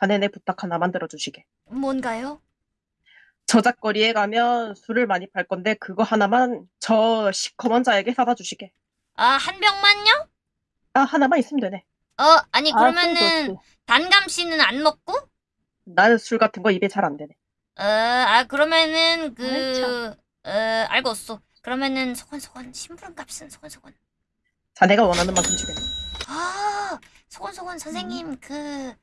자네 내 부탁 하나 만들어 주시게. 뭔가요? 저작거리에 가면 술을 많이 팔 건데 그거 하나만 저 시커먼 자에게 사다 주시게. 아, 한 병만요? 아 하나만 있으면 되네. 어, 아니, 아, 그러면은, 술 좋지. 단감 씨는 안 먹고? 나는 술 같은 거 입에 잘 안 되네. 어, 아, 그러면은, 그, 아이, 어, 알겠어. 그러면은, 소건소건, 심부름 값은 소건소건. 자네가 원하는 만큼 주겠네. 아, 소건소건 선생님, 그,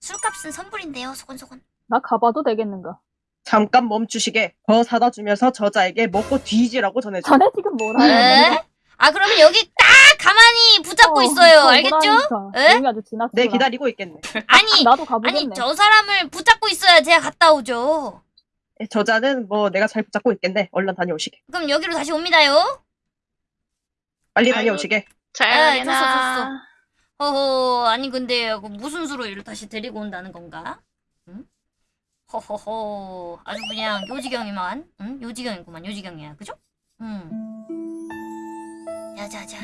술값은 선불인데요, 소건소건. 나 가봐도 되겠는가? 잠깐 멈추시게. 더 사다 주면서 저자에게 먹고 뒤지라고 전해줘. 자네 지금 뭐라 에? 아, 그러면 여기 딱 가만히 붙잡고 있어요. 알겠죠? 에? 여기 아주 지나치구나. 네 기다리고 있겠네. 아니, 나도 가보겠네. 아니, 저 사람을 붙잡고 있어야 제가 갔다 오죠. 예, 저자는 뭐 내가 잘 붙잡고 있겠네. 얼른 다녀오시게. 그럼 여기로 다시 옵니다요. 빨리 아이고. 다녀오시게. 잘 아, 가게나. 허허, 아니 근데 그 무슨 수로 얘를 다시 데리고 온다는 건가? 응? 허허허, 아주 그냥 요지경이만, 응? 요지경이구만, 요지경이야, 그죠? 응. 자자자,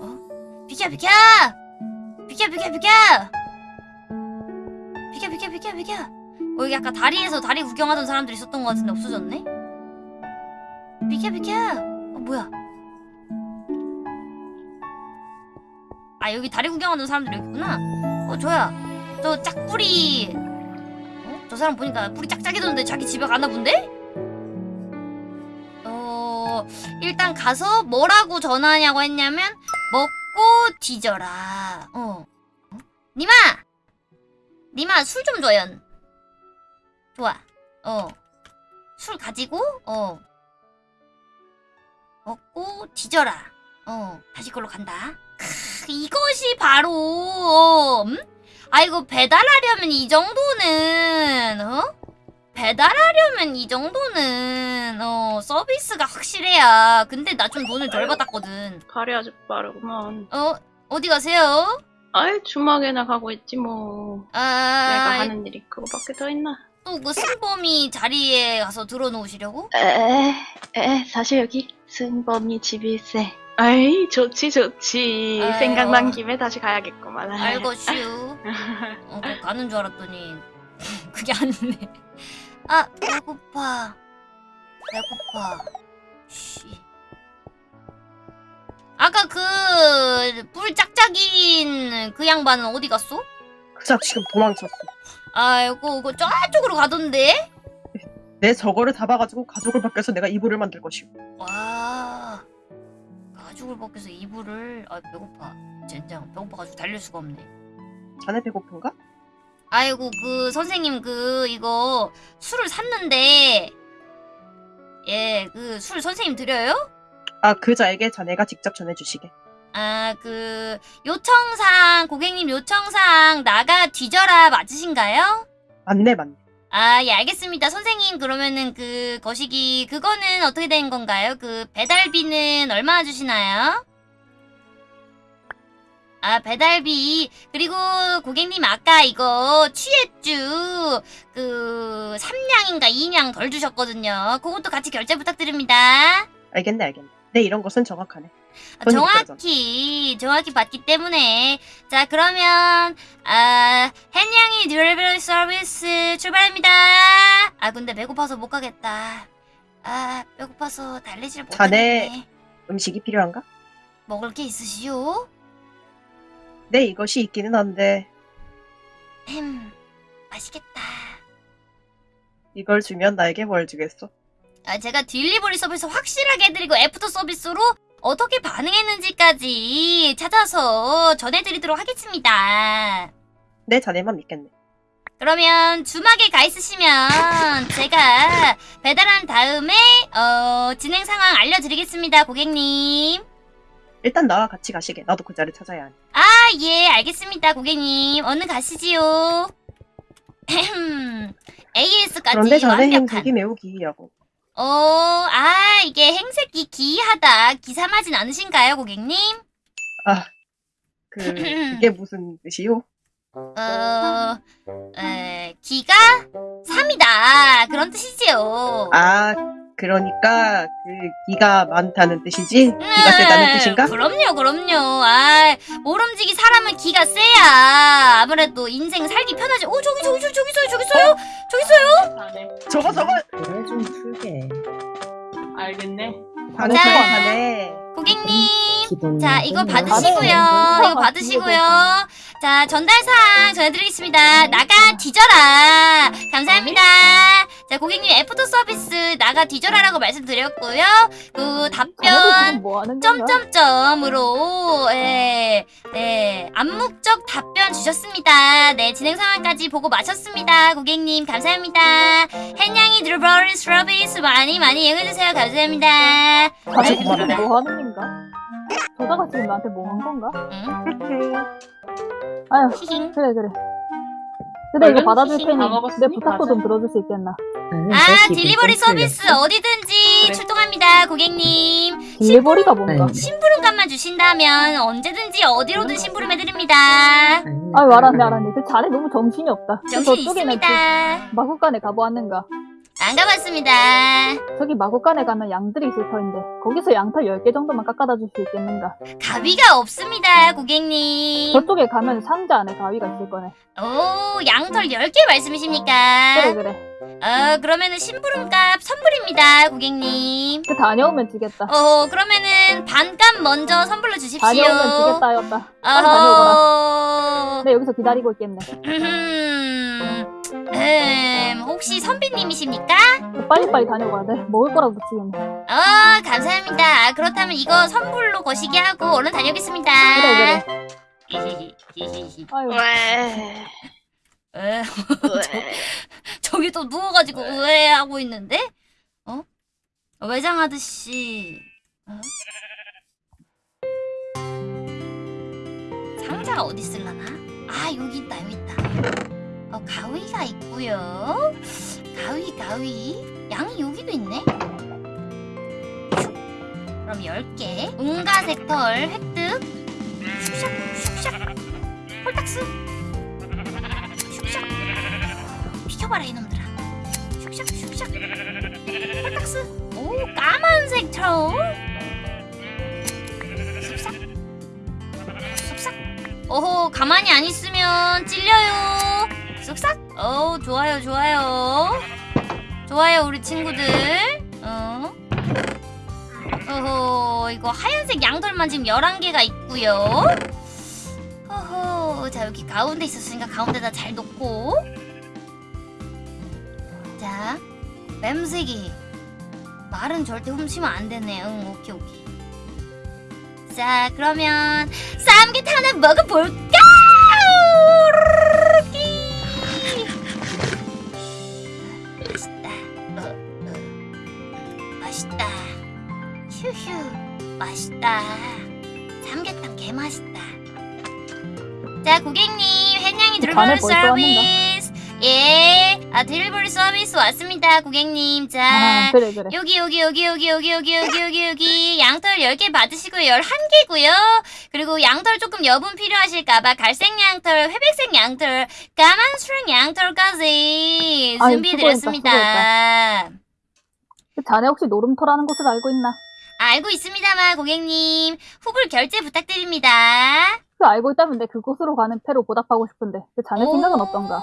어? 비켜 비켜! 비켜 비켜 비켜! 비켜 비켜 비켜 비켜! 어, 여기 아까 다리에서 다리 구경하던 사람들이 있었던 것 같은데 없어졌네? 비켜 비켜! 어, 뭐야? 아 여기 다리 구경하는 사람들이 여기 있구나. 어 저야 저 짝뿌리. 어? 저 사람 보니까 뿌리 짝짝이던데 자기 집에 가나 본데? 어 일단 가서 뭐라고 전화하냐고 했냐면 먹고 뒤져라. 어, 어? 니마! 니마 술 좀 줘연 좋아. 어 술 가지고 어. 먹고 뒤져라. 어 다시 걸로 간다. 크, 이것이 바로 음? 아이고 배달하려면 이 정도는 어? 배달하려면 이 정도는 어 서비스가 확실해야 근데 나 좀 돈을 덜 받았거든 발이 아주 빠르구만. 어 어디 가세요? 아이 주막에나 가고 있지 뭐. 내가 아, 하는 일이 그거밖에 더 있나? 또 그 승범이 자리에 가서 들어놓으시려고? 에, 에, 사실 여기 승범이 집이 있세. 아이 좋지 좋지. 아유. 생각난 김에 다시 가야겠구만. 알것슈 어, 그거 가는 줄 알았더니 그게 아니네 아 배고파 배고파 씨 아까 그 뿔 짝짝인 그 양반은 어디 갔어? 그자 지금 도망쳤어. 아이고 그거 저쪽으로 가던데? 내 저거를 잡아가지고 가족을 바뀌어서 내가 이불을 만들 것이오. 와 가죽을 벗겨서 이불을 아 배고파 젠장 배고파가지고 달릴 수가 없네 자네 배고픈가? 아이고 그 선생님 그 이거 술을 샀는데 예 그 술 선생님 드려요? 아 그자에게 자네가 직접 전해주시게. 아 그 요청상 고객님 요청상 나가 뒤져라 맞으신가요? 맞네 맞네. 아 예 알겠습니다 선생님 그러면은 그 거시기 그거는 어떻게 된 건가요? 그 배달비는 얼마나 주시나요? 아 배달비 그리고 고객님 아까 이거 취했주 그 3냥인가 2냥 덜 주셨거든요 그것도 같이 결제 부탁드립니다 알겠네 알겠네. 네 이런 것은 정확하네. 정확히 정확히 받기 때문에. 자 그러면 아 헨양이 듀얼벨 서비스 출발합니다. 아 근데 배고파서 못 가겠다. 아 배고파서 달리질 자네- 못하겠네. 음식이 필요한가? 먹을 게 있으시오? 네 이것이 있기는 한데. 햄 맛있겠다. 이걸 주면 나에게 뭘 주겠어? 아 제가 delivery 서비스 확실하게 해드리고 애프터 서비스로 어떻게 반응했는지까지 찾아서 전해드리도록 하겠습니다 네 자네만 믿겠네. 그러면 주막에 가 있으시면 제가 배달한 다음에 어, 진행 상황 알려드리겠습니다, 고객님. 일단 나와 같이 가시게. 나도 그 자를 찾아야 하니. 아, 예, 알겠습니다, 고객님. 얼른 가시지요. AS까지 그런데 자네 완벽한. 행색이 매우 기이하고. 어, 아, 이게 행색이 기이하다. 기사하진 않으신가요, 고객님? 아, 그 이게 무슨 뜻이요? 어, 에, 기가 3이다. 그런 뜻이지요. 아, 그러니까 그 기가 많다는 뜻이지? 기가 세다는 뜻인가? 음, 그럼요, 그럼요. 아, 모름지기 사람은 기가 세야. 아무래도 인생 살기 편하지. 오, 저기, 저기, 저기, 저기 있어요, 저기 있어요, 저기 있어요. 자네. 저거 저거 그래 좀 풀게. 자. 잘하네. 고객님. 자, 이거. 받으시고요. 이거 받으시고요. 자, 전달사항 전해드리겠습니다. 나가 뒤져라. 감사합니다. 자, 고객님 애프터 서비스 나가 뒤져라라고 말씀드렸고요. 그 답변 뭐? 점점점으로 예, 네, 암묵적 답변 주셨습니다. 네, 진행 상황까지 보고 마쳤습니다. 고객님 감사합니다. 햇냥이 delivery 서비스 많이 많이 이용해주세요. 감사합니다. 고마워. 지금 뭐 하는 건가? 저자가 지금 나한테 뭐 한 건가? 응? 아유 히힝. 그래 그래 그래 이거 받아줄 테니 내 부탁도 좀. 들어줄 수 있겠나? 나는 아, 딜리버리 좀 서비스. 어디든지 그래. 출동합니다, 고객님. 딜리버리가 뭔가? 아니, 심부름값만 주신다면 언제든지 어디로든 심부름해드립니다. 나 알았네 그래. 알았네 그 자네 너무 정신이 없다 그 정신 있습니다. 그 마구간에 가보았는가? 안 가봤습니다. 저기 마구간에 가면 양들이 있을 터인데 거기서 양털 10개 정도만 깎아다 줄 수 있겠는가? 가위가 없습니다, 고객님. 저쪽에 가면 상자 안에 가위가 있을 거네 오, 양털 10개 말씀이십니까? 그래 그래 어, 그러면은 심부름값 선불입니다, 고객님. 그 다녀오면 주겠다 어, 그러면은 반값 먼저 선불로 주십시오. 다녀오면 주겠다 하였다 빨리 어허. 네 여기서 기다리고 있겠네 음, 음, 혹시 선비님이십니까? 그 빨리빨리 다녀가야 돼 먹을 거라도 주겠네 어, 감사합니다. 아, 그렇다면 이거 선불로 거시기 하고 얼른 다녀오겠습니다. 그래 그래. 왜? 에, 왜? 저기 또 누워가지고 으에 하고 있는데? 어? 외장 아저씨. 어? 상자가 어디 있을라나? 아, 여기 있다, 여기 있다. 어, 가위가 있고요. 가위, 가위. 양이 여기도 있네? 그럼 10개. 응가 섹터 획득. 슉샥, 슉샥. 홀딱스. 슉샥. 비켜봐라 이놈들아 슉샥 슉샥 홀딱스 오 까만색 트롤 오호 가만히 안 있으면 찔려요 오 좋아요 좋아요 좋아요 우리 친구들 어 오호 이거 하얀색 양털만 지금 11개가 있고요 호호 자 여기 가운데 있었으니까 가운데다 잘 놓고 자, 뱀새기. 말은 절대 훔치면 안 되네. 응, 오케이, 오케이. 자, 그러면 하나 먹어볼까? 맛있다. 삼계탕 개 맛있다. 자, 고객님, 벌써 왔는가? 서비스. 예, 아 딜리버리 서비스 왔습니다, 고객님. 자, 아 그래 그래 여기 여기 여기 여기 여기 여기 여기 여기 여기 양털 10개 받으시고요. 11개고요. 그리고 양털 조금 여분 필요하실까봐 갈색 양털, 회백색 양털, 까만 수랑 양털까지 준비해드렸습니다. 그 자네 혹시 노름터라는 곳을 알고 있나? 알고 있습니다만 고객님 후불 결제 부탁드립니다. 그 알고 있다면 내 그곳으로 가는 패로 보답하고 싶은데 그 자네 생각은 어떤가?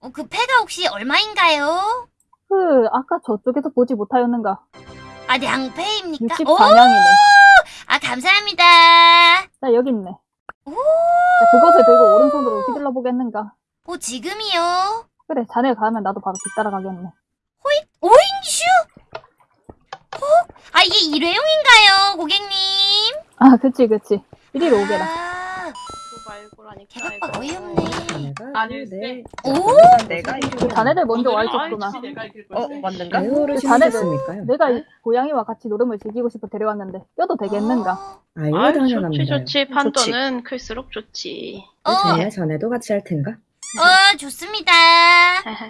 어, 그 패가 혹시 얼마인가요? 그 아까 저쪽에서 보지 못하였는가? 아 냥패입니까? 64냥이네 아 감사합니다. 나 여기 있네 오, 자, 그것을 들고 오른손으로 휘둘러 보겠는가? 오 지금이요? 그래 자네가 가면 나도 바로 뒤따라가겠네 오잉슈? 어? 아 이게 일회용인가요, 고객님? 아 그치 그치 이리로 오게라 아, 말고라니까. 개박박. 어이없네. 아닐세. 내 오? 내가 그 자네들 먼저 와 오늘은 있었구나 아이씨, 내가 이길 어. 맞는가? 아유를 자네들-? 내가 이 고양이와 같이 노름을 즐기고 싶어 데려왔는데 껴도 되겠는가? 어, 아유 아이, 좋지 당연합니다. 좋지. 판도는 클수록 좋지. 어, 전에 전에도 같이 할 텐가? 어, 좋습니다.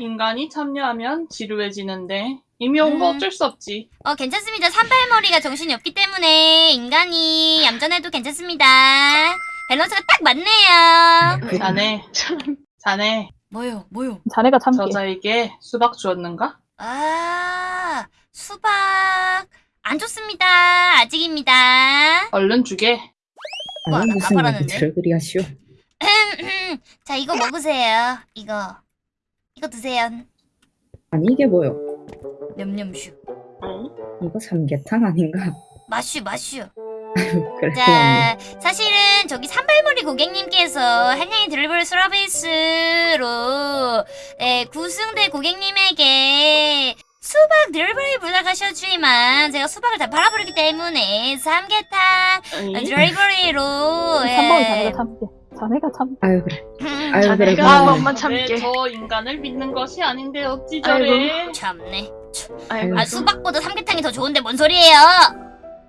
인간이 참여하면 지루해지는데 이미 온거 음. 어쩔 수 없지. 어, 괜찮습니다. 산발머리가 정신이 없기 때문에 인간이 얌전해도 괜찮습니다. 밸런스가 딱 맞네요. 그- 자네, 참. 자네 뭐요, 뭐요? 자네가 참게 저자에게 수박 주었는가? 아, 수박 안 좋습니다. 아직입니다. 얼른 주게. 우와, 아니 나 무슨? 얘기를 그리 하시오? 자, 이거 먹으세요. 이거. 이거 드세요. 아니 이게 뭐요? 냠냠슈. 이거 삼계탕 아닌가? 마슈, 마슈. 자, 사실은 저기 산발머리 고객님께서 한양의 드리블 서비스로 예, 구승대 고객님에게 수박 드리블을 부탁하셨지만 제가 수박을 다 팔아버리기 때문에 삼계탕 아니, 드리블리로 예. 3번은 자네가 참게. 자네가 참. 아유 그래. 음, 아유 그래 자네가 고마워. 한번만 참게. 네, 저 인간을 믿는 것이 아닌데 어찌 저래. 참네. 아이고. 아 수박보다 삼계탕이 더 좋은데 뭔 소리예요?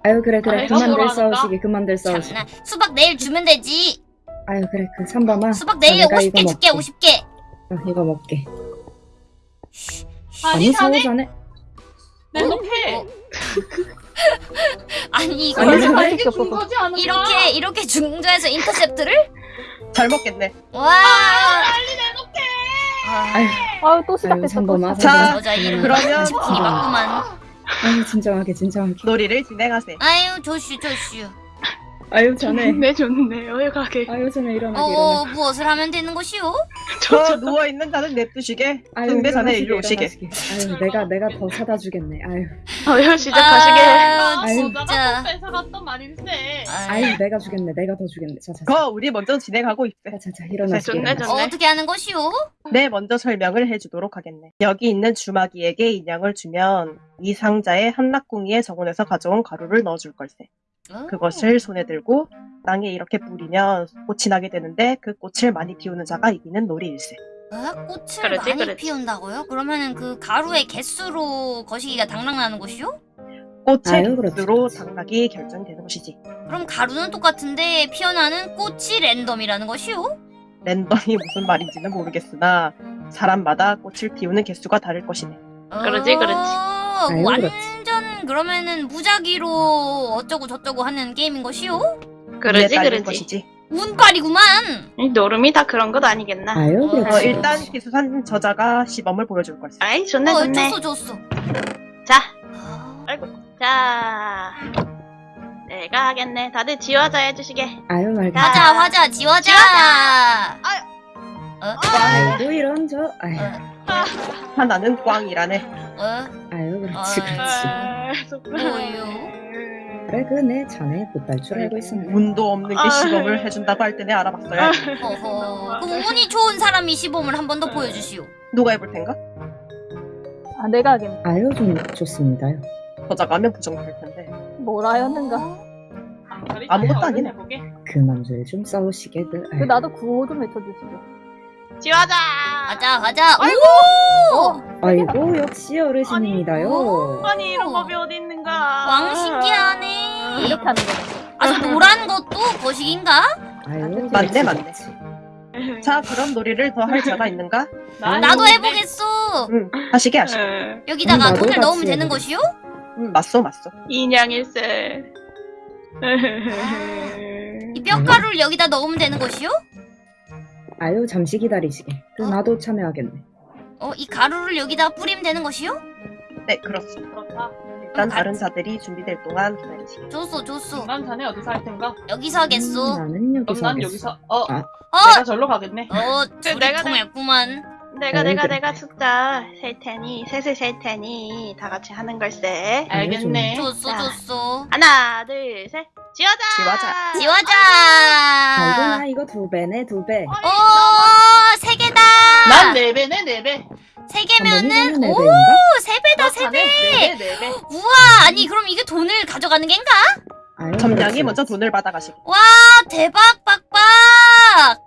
아유 그래 그래 아이고, 그만들? 싸우시게 그만들 싸우시게. 참나. 수박 내일 주면 되지. 아유 그래 그 3번아. 수박 내일 자네가 50개 이거 줄게. 먹게. 50개. 어, 이거 먹게. 아니, 자네 사오자네. 내놓게. 어. 아니 이거 아니, 원래 자네 달게 준 거지 않을까? 이렇게 이렇게 중저에서 인터셉트를? 잘 먹겠네. 와. 빨리 내놓게. 아, 아유 아유 또 3번아. 자, 그러면 치킨이 맞구만. 아유 진정하게 진정하게. 놀이를 진행하세요. 아유 조슈 조슈. 아유 자네. 네 좋네요. 가게. 아유 자네 일어나게 어 일어나. 무엇을 하면 되는 것이오? 저 누워 있는 자는 냅두시게. 아유 근데 자네 일로 오시게. 아유 내가 내가 더 사다 주겠네. 아유 어여 시작하시게. 아, 아유. 진짜. 또 뺏어갔던 말일세. 아유 내가 주겠네. 내가 더 주겠네. 자자자. 거 우리 먼저 진행하고 있대. 자자자 일어나시게. 좋네, 일어나시게. 어, 어떻게 하는 것이오? 네, 먼저 설명을 해주도록 하겠네. 여기 있는 주마기에게 인양을 주면 이 상자에 한락궁이의 정원에서 가져온 가루를 넣어줄 걸세. 어? 그것을 손에 들고 땅에 이렇게 뿌리면 꽃이 나게 되는데 그 꽃을 많이 피우는 자가 이기는 놀이일세. 어? 꽃을 그렇지, 많이 그렇지. 피운다고요? 그러면은 그 가루의 개수로 거시기가 당락나는 것이오? 꽃의 아유, 그렇지, 개수로 그렇지. 당락이 결정되는 것이지. 그럼 가루는 똑같은데 피어나는 꽃이 랜덤이라는 것이오? 랜덤이 무슨 말인지는 모르겠으나 사람마다 꽃을 피우는 개수가 다를 것이네. 그러지, 그러지. 어, 아유, 완전 그렇지. 그러면은 무작위로 어쩌고 저쩌고 하는 게임인 것이오? 그러지 그러지. 것이지. 운빨이구만. 이 노름이 다 그런 것 아니겠나? 아유 어, 그렇지. 어, 일단 기수산 저자가 시범을 보여줄 걸세. 아이 좋네 어, 좋네. 줬어 줬어. 자, 아, 아이고. 자, 내가 하겠네. 다들 지화자 해주시게. 아유 말가. 화자 화자 지화자. 어? 아이고 이런 저. 아유 어? 하나는 꽝이라네. 어? 아유 그렇지 어. 그렇지. 뭐요? 그래 그네 자네 못할 줄 알고 있었네. 운도 없는 게 아. 시범을 해준다고 할 때는 알아봤어야. 어허. 그럼 운이 좋은 사람이 시범을 한 번 더 보여주시오. 누가 해볼 텐가? 아 내가 하겠네. 아유 좀 좋습니다요. 저자가 하면 부정될 텐데. 뭐라 였는가. 방설이 아무것도 잘 아니네. 해보게. 그만들 좀 싸우시게들. 그 아유. 나도 구호 좀 외쳐주시죠. 지화자. 화자 화자. 아이고. 아이고 역시 어르신입니다요. 오. 아니 이런 법이 어디 있는가? 왕 신기하네. 이렇게 하는 거네. 아, 저 노란 것도 거식인가? 아유 맞네, 맞네. 자, 그럼 놀이를 더 할 자가 있는가? 나 나도. 해보겠어. 응, 하시게 하시게. 여기다가 나도 돈을 넣으면 되는. 것이요? 응, 맞소, 맞소. 인양일세. 이 뼈가루를 여기다 넣으면 되는 것이요? 아유 잠시 기다리시게. 그 어? 나도 참여하겠네. 어, 이 가루를 여기다 뿌리면 되는 것이요? 네, 그렇소. 그렇다. 일단 가- 다른 자들이 준비될 동안 기다리시게. 줬어, 줬어. 인간 자네 어디서 할 텐가? 여기서 하겠어. 음, 나는 여기서 그럼 난 하겠어. 여기서 어 아. 어, 내가 절로 가겠네. 어, 둘이 내가- 통했구만. 내가 아유, 내가. 내가 숫자 셀 테니 셋을 셀 테니 다 같이 하는 걸세. 알겠네. 줬어, 자. 줬어. 하나 둘 셋. 지화자. 지화자! 아이고 나 이거 두 배네 두 배. 어, 세 개다! 난 네 배네 네 배. 세 개면은, 한번이면은 네 오? 세 배다, 세 배! 네 배, 네 배. 우와, 아니, 그럼 이게 돈을 가져가는 겐가? 점량이 그렇지, 먼저. 돈을 받아가시게. 와, 대박, 빡빡!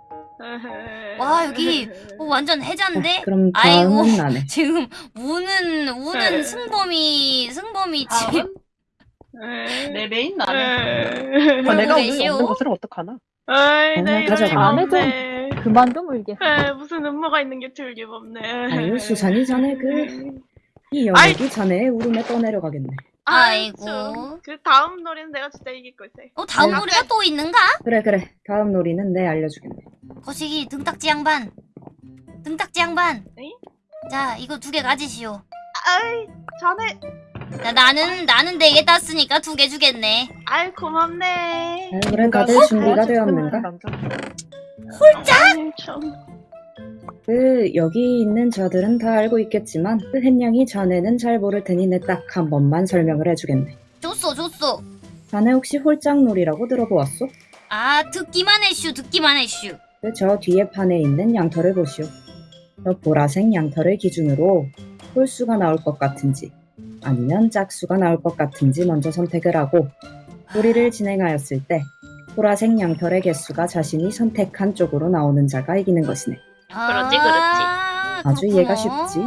와, 여기, 어, 완전 아, 해자인데? 그럼 아이고. 나네. 지금 우는 우는 승범이 승범이 지금 네 배인 나네. 어, 내가 오늘 계시오? 없는 것을 어떡하나? 아이, 어, 내 이럴 가져가. 리가 안 해줘. 없네. 그만 좀 울게. 에, 무슨 음모가 있는 게 틀림없네. 아유 수산이 자네 그이 연예기 자네 울음에 떠내려가겠네. 아이고. 좀, 그 다음 노래는 내가 진짜 이길 걸세. 어 다음 아유. 노래가 또 있는가? 그래 그래 다음 놀이는 내 알려주겠네. 거시기 등딱지 양반 등딱지 양반 에이? 자 이거 두 개 가지시오 아이, 전에 야, 나는 나는 네 개 땄으니까 두 개 주겠네. 아이 고맙네. 아유, 그래 다들 준비가 되었는가? 홀짝? 좀. 그 여기 있는 저들은 다 알고 있겠지만 그 햇냥이 자네는 잘 모를 테니 내 딱 한 번만 설명을 해주겠네. 줬어 줬어. 자네 혹시 홀짝놀이라고 들어보았소? 아 듣기만 해슈 듣기만 해슈. 그 저 뒤에 판에 있는 양털을 보시오. 저 보라색 양털을 기준으로 홀수가 나올 것 같은지 아니면 짝수가 나올 것 같은지 먼저 선택을 하고 놀이를 진행하였을 때 보라색 양털의 개수가 자신이 선택한 쪽으로 나오는 자가 이기는 것이네. 그렇지, 그렇지. 아, 아주 그렇구먼. 이해가 쉽지.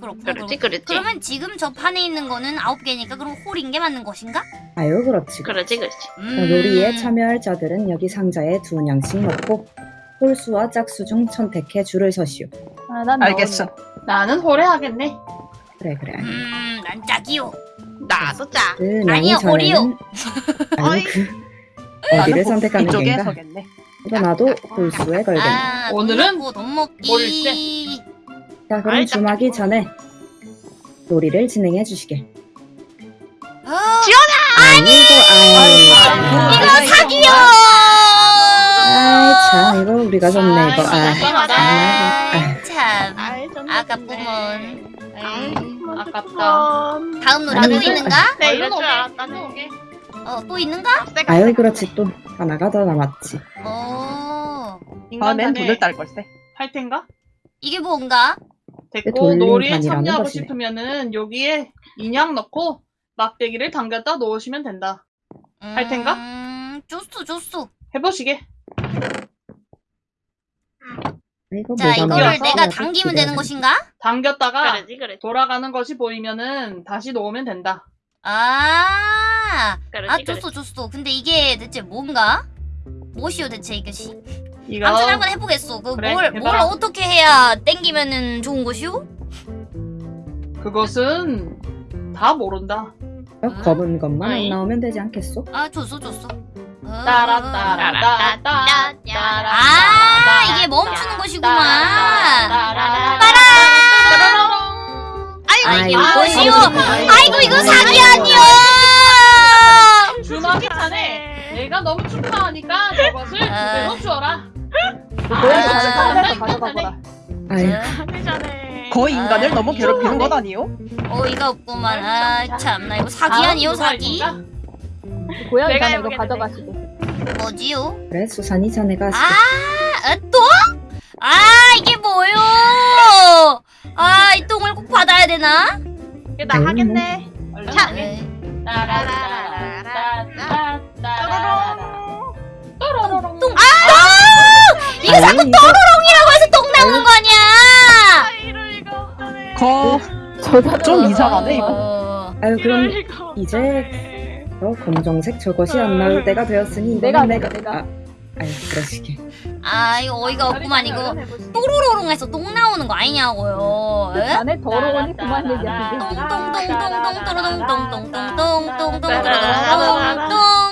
그렇군. 그렇지. 그렇지. 그러면 지금 저 판에 있는 거는 아홉 개니까 그럼 홀인 게 맞는 것인가? 아유 그렇지. 그렇지 그렇지. 음. 자, 놀이에 참여할 자들은 여기 상자에 두 냥씩 넣고 홀수와 짝수 중 선택해 줄을 서시오. 아, 난 알겠어. 나는 호래 하겠네. 그래 그래. 음, 난 짝이요. 나도 짜. 그 아니요, 자네는 아니. 그 나는 어디를 뭐 선택하는 이쪽에 게인가? 서겠네. 이거 나도 홀수에 걸겠네. 아, 오늘은 돈 먹기. 자 그럼 주막이. 전에 놀이를 진행해 주시게. 어, 아니고 아이 이거 사기요. 아이 참 이거 우리가 좋네 이거. 아. 아, 참. 아깝구먼. 아깝다. 다음 노래 아니, 또 이거- 있는가? 네 이럴 줄 오게. 어, 또 있는가? 아유 그렇지 또 하나가 더 남았지. 어, 다음엔 인간단에 돈을 딸 걸세. 할 텐가? 이게 뭔가? 됐고 놀이에 참여하고 것이네. 싶으면은 여기에 인양 넣고 막대기를 당겼다 놓으시면 된다. 할 텐가? 음, 줬어, 줬어. 해보시게. 이거 자, 이거를 내가 당기면 되는 것인가? 당겼다가 그러지 그러지. 돌아가는 것이 보이면은 다시 놓으면 된다. 아, 그러지 아. 줬어, 줬어. 근데 이게 대체 뭔가? 무엇이오, 대체 이것이? 이거 아무튼 한번 해보겠어. 그 그래, 뭘. 어떻게 해야 땡기면은 좋은 것이오? 그것은 다 모른다. 어, 검은 것만 안. 나오면 되지 않겠소? 아, 줬어, 줬어. 어, 따라 따라 따라 따라 따라 아, 이게 멈추는 것이구만. 아이, 아이고, 쉬워. 아이고, 아이고, 이거. 사기 아니야! 주먹이 차네. 내가 너무 축하하니까 저것을 아. 주어라. 아. 가서 사면서 가져가거라. 전에. 거의 인간을 아, 너무 괴롭히는 것 아니요? 어이가 없구만. 아, 참. 나 이거 사기 아니요, 사기? 고양이 가면 이거. 가져가시게. 뭐지요? 그래 수산이 자네가. 아, 아, 또? 아, 이게 뭐요? 아, 이 똥을 꼭 받아야 되나? 이게 나 하겠네. 차. 네. 똥. 이거 자꾸 이거- 또로롱이라고 해서 똥 나오는 거 아니야? 아이로 이거. 하네. 거, 저거 좀 이상하네, 이거. 어, 아유 그럼. 이제 저 검정색 저것이 안 나올 때가 되었으니 내가, 내가, 내가. 아, 아유 그러시게. 아, 이거 어이가 없구만, 이거. 또로로롱해서 똥 나오는 거 아니냐고요? 에? 안에 더러우니 그만 얘기하시게. 똥똥똥똥똥똥똥똥똥똥똥똥똥똥똥똥똥똥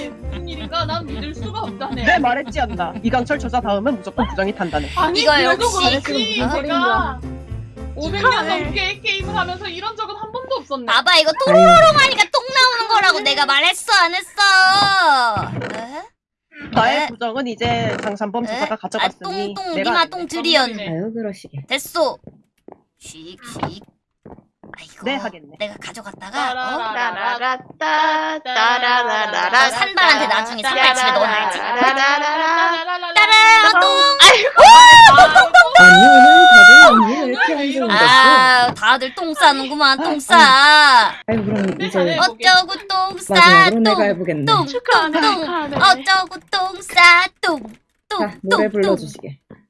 난 믿을 수가 없다네. 내 말했지 않나. 이강철 저자 다음은 무조건 부정이 탄다네. 아니 이거 그래도 그렇지 제가 500년 이상하네. 넘게 게임을 하면서 이런 적은 한 번도 없었네. 봐봐 이거 아유 또로롱 하니까 똥 나오는 거라고 내가 말했어 안 했어? 에? 나의 에? 부정은 이제 장산범 에? 저자가 아 가져갔으니 똥똥 내가 니마 똥 드리언 아유 그러시게. 됐어 씩씩 아이고, 네 하겠네. 내가 가져갔다가 따라라라따따라라라 산발한테 나중에 산발 집에 넣어놔야지. 아, 다들 똥 싸는구만 똥 싸. 아이고 그럼 이제 어쩌고 똥 싸. 똥 똥똥 어쩌고 똥 싸 똥. 자, 노래 불러주시게.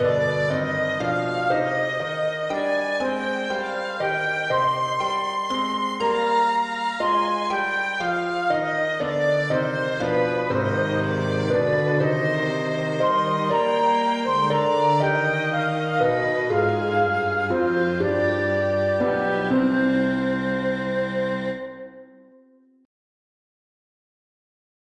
Música